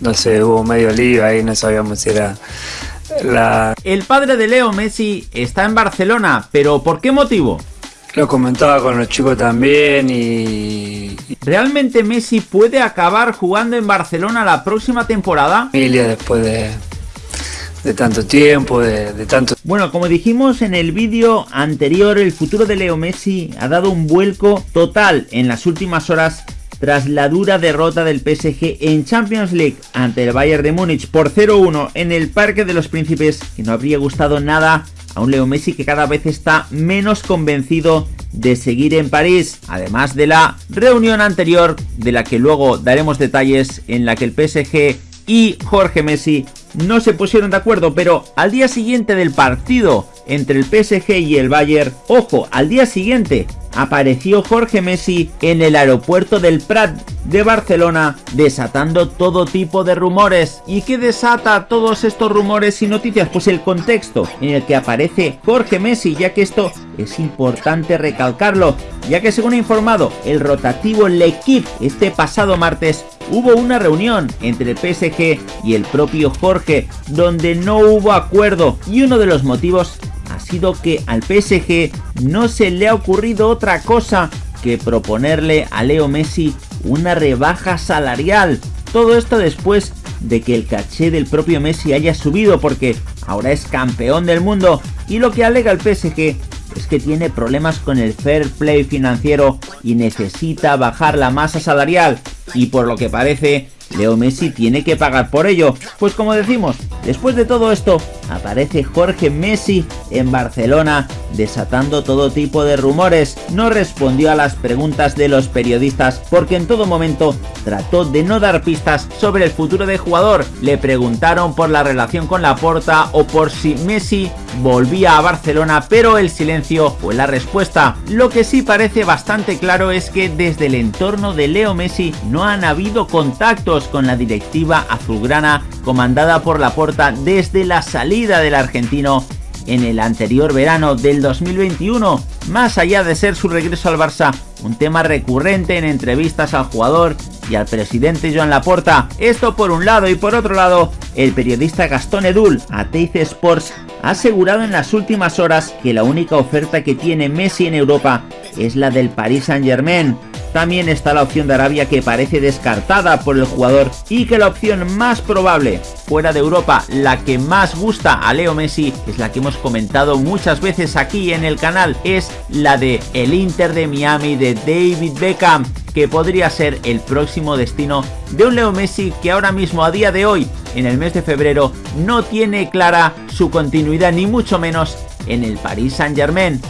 no sé, hubo medio lío ahí, no sabíamos si era la... El padre de Leo Messi está en Barcelona, pero ¿por qué motivo? Lo comentaba con los chicos también y... ¿Realmente Messi puede acabar jugando en Barcelona la próxima temporada? Familia después de, de tanto tiempo, de, de, tanto... Bueno, como dijimos en el vídeo anterior, el futuro de Leo Messi ha dado un vuelco total en las últimas horas tras la dura derrota del PSG en Champions League ante el Bayern de Múnich por 0-1 en el Parque de los Príncipes, que no habría gustado nada a un Leo Messi que cada vez está menos convencido de seguir en París, además de la reunión anterior de la que luego daremos detalles en la que el PSG y Jorge Messi no se pusieron de acuerdo, pero al día siguiente del partido entre el PSG y el Bayern, ojo, al día siguiente apareció Jorge Messi en el aeropuerto del Prat de Barcelona desatando todo tipo de rumores. ¿Y qué desata todos estos rumores y noticias? Pues el contexto en el que aparece Jorge Messi, ya que esto es importante recalcarlo, ya que según ha informado el rotativo L'Equipe este pasado martes hubo una reunión entre el PSG y el propio Jorge donde no hubo acuerdo y uno de los motivos sido que al PSG no se le ha ocurrido otra cosa que proponerle a Leo Messi una rebaja salarial. Todo esto después de que el caché del propio Messi haya subido porque ahora es campeón del mundo y lo que alega el PSG es que tiene problemas con el fair play financiero y necesita bajar la masa salarial y por lo que parece Leo Messi tiene que pagar por ello. Pues como decimos, después de todo esto, aparece Jorge Messi en Barcelona desatando todo tipo de rumores. No respondió a las preguntas de los periodistas porque en todo momento trató de no dar pistas sobre el futuro del jugador. Le preguntaron por la relación con la porta o por si Messi volvía a Barcelona, pero el silencio fue la respuesta. Lo que sí parece bastante claro es que desde el entorno de Leo Messi no han habido contactos con la directiva azulgrana comandada por la Porta desde la salida del argentino en el anterior verano del 2021, más allá de ser su regreso al Barça un tema recurrente en entrevistas al jugador y al presidente Joan Laporta. Esto por un lado y por otro lado, el periodista Gastón Edul, a Teis Sports, ha asegurado en las últimas horas que la única oferta que tiene Messi en Europa es la del Paris Saint Germain, también está la opción de Arabia que parece descartada por el jugador y que la opción más probable fuera de Europa, la que más gusta a Leo Messi, es la que hemos comentado muchas veces aquí en el canal, es la de el Inter de Miami de David Beckham, que podría ser el próximo destino de un Leo Messi que ahora mismo a día de hoy, en el mes de febrero, no tiene clara su continuidad ni mucho menos en el Paris Saint Germain.